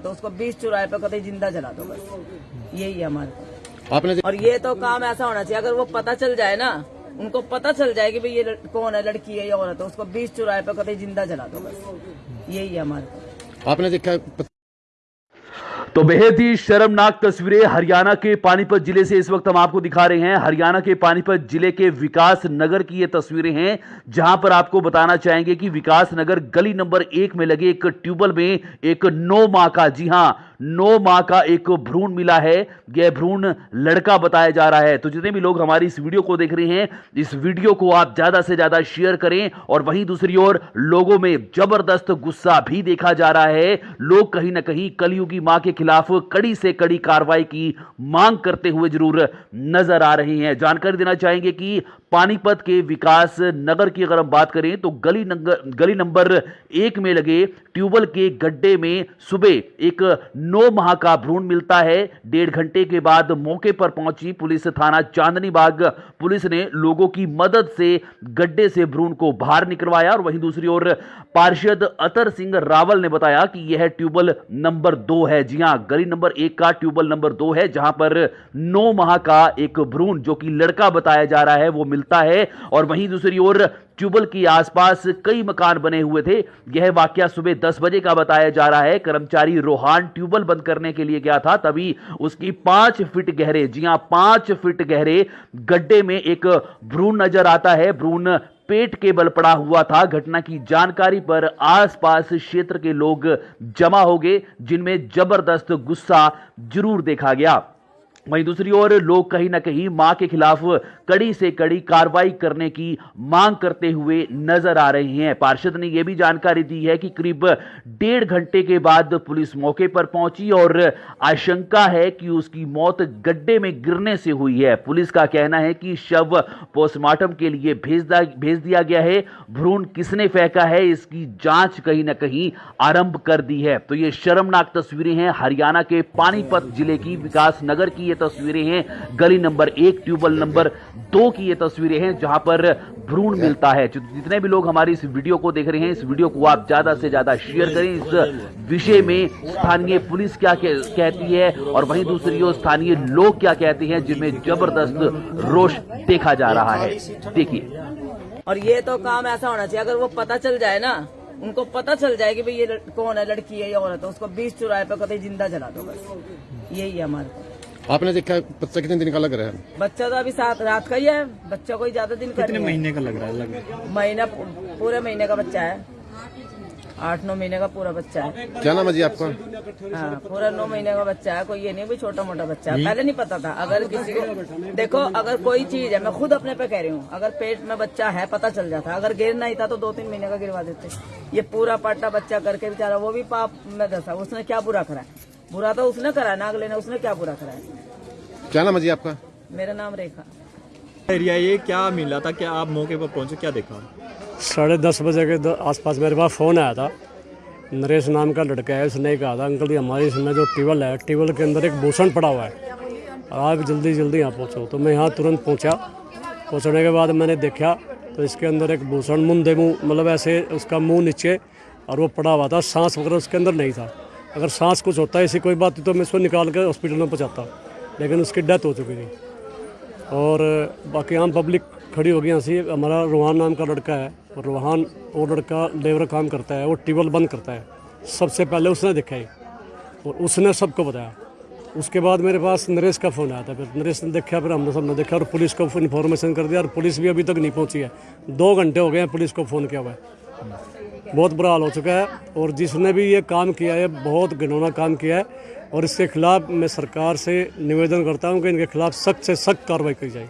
तो उसको बीस चुराए पे कभी ज़िंदा जला दो बस। यही है हमारे आपने और ये तो काम ऐसा होना चाहिए अगर वो पता चल जाए ना उनको पता चल जाए कि भाई ये कौन है लड़की है या औरत है उसको बीस चुराए पे कभी ज़िंदा जला दो बस। यही है हमारे आपने देखा तो बेहद ही शर्मनाक तस्वीरें हरियाणा के पानीपत ज़िले से इस वक्त हम आपको दिखा रहे हैं। हरियाणा के पानीपत ज़िले के विकास नगर की ये तस्वीरें हैं, जहाँ पर आपको बताना चाहेंगे कि विकास नगर गली नंबर एक में लगे एक ट्यूबवेल में एक नौ माह का। जी हाँ नौ माह का एक भ्रूण मिला है। यह भ्रूण लड़का बताया जा रहा है। तो जितने भी लोग हमारी इस वीडियो को देख रहे हैं, इस वीडियो को आप ज़्यादा से ज़्यादा शेयर करें और वहीं दूसरी ओर लोगों में ज़बरदस्त गुस्सा भी देखा जा रहा है। लोग कहीं ना कहीं कलयुगी माँ के खिलाफ कड़ी से कड़ी कार्रवाई की मांग करते हुए ज़रूर नज़र आ रहे हैं। जानकारी देना चाहेंगे कि पानीपत के विकास नगर की अगर हम बात करें तो गली नंबर गली नंबर एक में लगे ट्यूबल के गड्ढे में सुबह एक नौ माह का भ्रूण मिलता है। डेढ़ घंटे के बाद मौके पर पहुँची पुलिस थाना चांदनी बाग पुलिस ने लोगों की मदद से गड्ढे से भ्रूण को बाहर निकलवाया और वहीं दूसरी ओर पार्षद अतर सिंह रावल ने बताया कि यह ट्यूबल नंबर दो है। जी हाँ, गली नंबर एक का ट्यूबल नंबर दो है, जहाँ पर नौ माह का एक भ्रूण जो कि लड़का बताया जा रहा है, वो मिलता है। और वहीं दूसरी ओर ट्यूबल के आसपास कई मकान बने हुए थे। यह वाक्य सुबह 10 बजे का बताया जा रहा है। कर्मचारी रोहान ट्यूबल बंद करने के लिए गया था, तभी उसकी पाँच फीट गहरे, जी हाँ, पाँच फीट गहरे गड्ढे में एक भ्रूण नज़र आता है। भ्रूण पेट के बल पड़ा हुआ था। घटना की जानकारी पर आसपास क्षेत्र के लोग जमा हो गए, जिनमें ज़बरदस्त गुस्सा ज़रूर देखा गया। वहीं दूसरी ओर लोग कहीं ना कहीं माँ के खिलाफ कड़ी से कड़ी कार्रवाई करने की मांग करते हुए नज़र आ रहे हैं। पार्षद ने यह भी जानकारी दी है कि करीब डेढ़ घंटे के बाद पुलिस मौके पर पहुँची और आशंका है कि उसकी मौत गड्ढे में गिरने से हुई है। पुलिस का कहना है कि शव पोस्टमार्टम के लिए भेज भेज दिया गया है। भ्रूण किसने फेंका है, इसकी जाँच कहीं ना कहीं आरंभ कर दी है। तो ये शर्मनाक तस्वीरें हैं। हरियाणा के पानीपत ज़िले की विकास नगर की ये तस्वीरें हैं। गली नंबर एक, ट्यूबवेल नंबर दो की ये तस्वीरें हैं, जहाँ पर भ्रूण मिलता है। जितने भी लोग हमारी इस वीडियो को देख रहे हैं, इस वीडियो को आप ज़्यादा से ज़्यादा शेयर करें। इस विषय में स्थानीय पुलिस क्या कहती है और वहीं दूसरी ओर स्थानीय लोग क्या कहते हैं, जिनमें ज़बरदस्त रोष देखा जा रहा है। देखिए। और ये तो काम ऐसा होना चाहिए, अगर वो पता चल जाए ना, उनको पता चल जाए कि भाई ये कौन है, लड़की है या औरत है, उसको बीस चौराहे पे कभी ज़िंदा जला दो बस। यही है हमारे। आपने देखा बच्चा कितने दिन का लग रहा है? बच्चा तो अभी सात रात का ही है। बच्चा कोई ज़्यादा दिन का कितने महीने का लग रहा है? लग महीना पूरे महीने का बच्चा है। आठ नौ महीने का पूरा बच्चा है। क्या नाम है जी आपका? हाँ पूरा नौ महीने का बच्चा है। कोई ये नहीं भी छोटा मोटा बच्चा है। पहले नहीं पता था। अगर किसी को देखो अगर कोई चीज़ है मैं खुद अपने पे कह रही हूँ। अगर पेट में बच्चा है पता चल जाता। अगर गिरना ही था तो दो तीन महीने का गिरवा देते। ये पूरा पाटा बच्चा करके बेचारा वो भी पाप में दसा उसने क्या बुरा करा? है बुरा तो उसने करा है, नाग लेने उसने क्या बुरा करा? है क्या नाम है जी आपका? मेरा नाम रेखा। एरिया ये क्या मिला था? क्या आप मौके पर पहुँचे क्या देखा? साढ़े दस बजे के द- आसपास मेरे पास फ़ोन आया था। नरेश नाम का लड़का है उसने कहा था अंकल जी हमारे इसमें जो टेबल है टेबल के अंदर एक भूषण पड़ा हुआ है। और आप जल्दी जल्दी यहाँ पहुँचो। तो मैं यहाँ तुरंत पहुँचा। पहुँचने के बाद मैंने देखा तो इसके अंदर एक भूषण मुंदे मुँह मतलब ऐसे उसका मुँह नीचे और वो पड़ा हुआ था सांस वगैरह उसके अंदर नहीं था। अगर सांस कुछ होता है, ऐसी कोई बात तो मैं उसको निकाल कर हॉस्पिटल में पहुँचाता लेकिन उसकी डेथ हो चुकी थी। और, बाकी आम पब्लिक खड़ी हो गई हँसी हमारा रोहान नाम का लड़का है, और रोहान, वो लड़का लेबर काम करता है, वो टेबल बंद करता है। सबसे पहले उसने देखा है और उसने सबको बताया। उसके बाद मेरे पास नरेश का फ़ोन आया था। फिर नरेश ने देखा, फिर हमने सबने देखा, और पुलिस को इन्फॉर्मेशन कर दिया, और पुलिस भी अभी तक नहीं पहुँची है। दो घंटे हो गए हैं पुलिस को फ़ोन किया हुआ है। बहुत बुरा हाल हो चुका है और जिसने भी ये काम किया है बहुत घिनौना काम किया है और इसके खिलाफ मैं सरकार से निवेदन करता हूँ कि इनके खिलाफ सख्त से सख्त कार्रवाई की जाए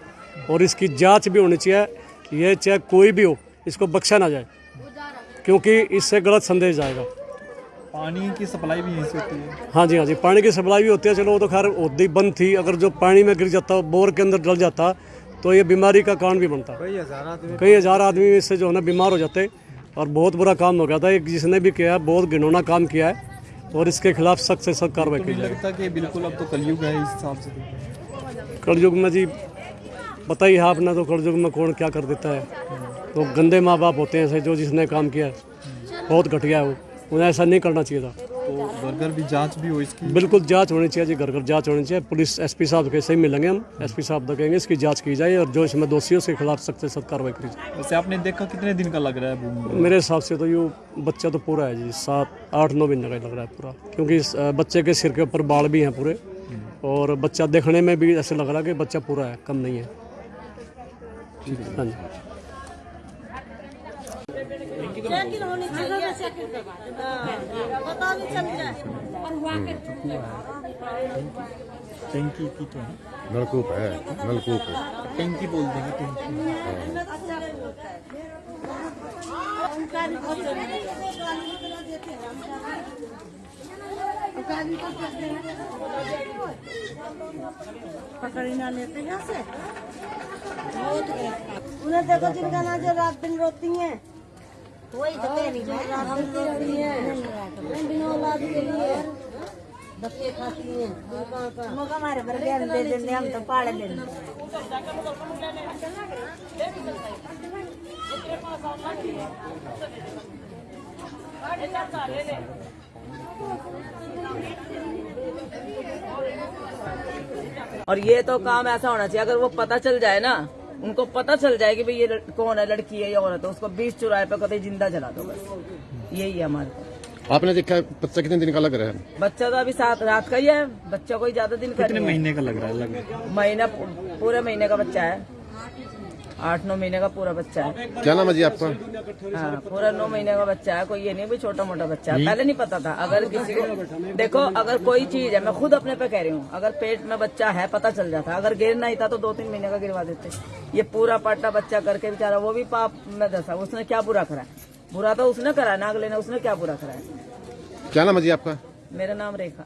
और इसकी जाँच भी होनी चाहिए ये चाहे कोई भी हो इसको बख्शा ना जाए क्योंकि इससे गलत संदेश जाएगा। पानी की सप्लाई भी यहीं से होती है। हाँ जी हाँ जी पानी की सप्लाई भी होती है। चलो वो तो खैर होती बंद थी। अगर जो पानी में गिर जाता बोर के अंदर डल जाता तो ये बीमारी का कारण भी बनता। कई हज़ार आदमी इससे जो है ना बीमार हो जाते। और बहुत बुरा काम हो गया था। एक जिसने भी किया है बहुत घिनौना काम किया है और इसके खिलाफ सख्त से सख्त कार्रवाई की जाए कि बिल्कुल अब तो कलयुग है इस हिसाब से। कलयुग में जी पता ही है आपने तो कलयुग में कौन क्या कर देता है? तो गंदे माँ बाप होते हैं ऐसे जो जिसने काम किया है बहुत घटिया है वो। उन्हें ऐसा नहीं करना चाहिए था। घर भी जाँच भी हो इसकी? बिल्कुल जाँच होनी चाहिए जी घर घर जाँच होनी चाहिए। पुलिस एसपी साहब के सही मिलेंगे हम एसपी साहब तक कहेंगे इसकी जाँच की जाए और जो इसमें दोषी है उसके खिलाफ सख्त से सख्त कार्रवाई करी जाए। वैसे आपने देखा कितने दिन का लग रहा है मेरे हिसाब से तो यू बच्चा तो पूरा है जी सात आठ नौ महीने का ही लग रहा है पूरा। क्योंकि इस, बच्चे के सिर के ऊपर बाल भी हैं पूरे और बच्चा देखने में भी ऐसे लग रहा है कि बच्चा पूरा है कम नहीं है। हाँ। जी साइकिल होनी चाहिए हाँ, पता भी चल जाए। टंकी की तो है नलकूप है नलकूप है। टंकी बोल देंगे टंकी पकड़ी ना लेते यहाँ से। बहुत उन्हें देखो जिनका ना जो रात दिन रोती हैं। वही तो कह रही है। रात दिन रोती हैं। बिना औलाद के लिए। धक्के खाती हैं। मौका हमारे पर ज्ञान दे देंगे हम तो पाड़ लेंगे। और ये तो काम ऐसा होना चाहिए अगर वो पता चल जाए ना उनको पता चल जाए कि भाई ये कौन है लड़की है या औरत है उसको बीस चुराए पे कभी ज़िंदा जला दो बस। यही है हमारे आपने देखा बच्चा कितने दिन का लग रहा है? बच्चा तो अभी सात रात का ही है बच्चा कोई ज़्यादा दिन का कितने महीने का लग रहा है लग महीना पूरे महीने का बच्चा है। आठ नौ महीने का पूरा बच्चा है। क्या नाम है जी आपका? हाँ पूरा नौ महीने का बच्चा है कोई ये नहीं भी छोटा मोटा बच्चा है। पहले नहीं पता था अगर किसी को देखो अगर कोई चीज़ है मैं खुद अपने पे कह रही हूँ अगर पेट में बच्चा है पता चल जाता अगर गिरना ही था तो दो तीन महीने का गिरवा देते। ये पूरा पाटा बच्चा करके बेचारा वो भी पाप में दसा उसने क्या बुरा करा? बुरा तो उसने करा ना अगले ने उसने क्या बुरा करा? क्या नाम है जी आपका? मेरा नाम रेखा।